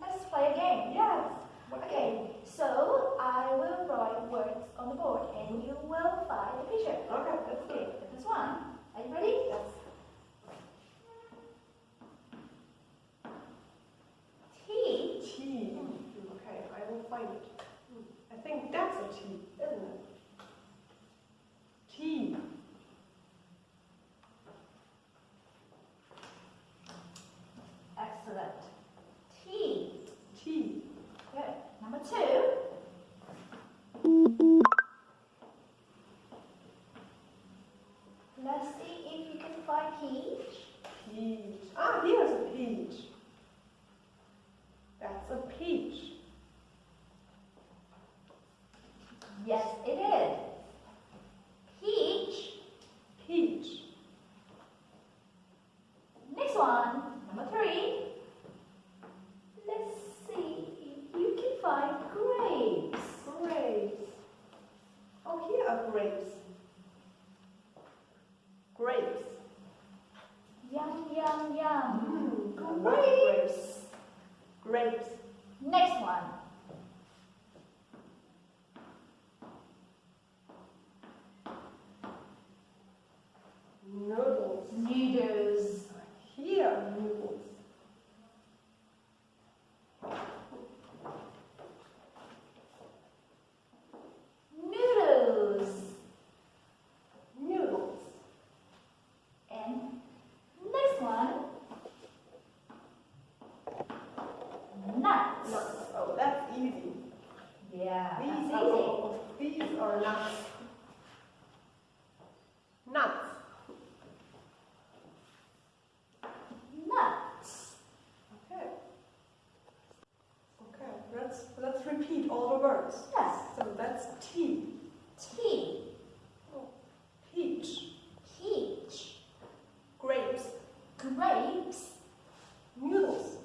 Let's play a game. Yes. Okay, so I will write words on the board and you will find the picture. Okay, let's do Okay, first one. Are you ready? Yes. T. T. Hmm. Okay, I will find it. I think that's a T, isn't it? T. Excellent. T. T. Good. Number two. Let's see if peach. Peach. Ah, here's a peach. That's a peach. Yes, it is. Peach. Peach. Next one, number three. Let's see if you can find grapes. Grapes. Oh, here are. Grapes. Grapes. Grapes. Next one. Noodles. Noodles. Here. Noodles. easy. Yeah. These are, all, these are nuts. Nuts. Nuts. Okay. Okay. Let's let's repeat all the words. Yes. So that's tea. Tea. Oh, peach. Peach. Grapes. Grapes. Noodles.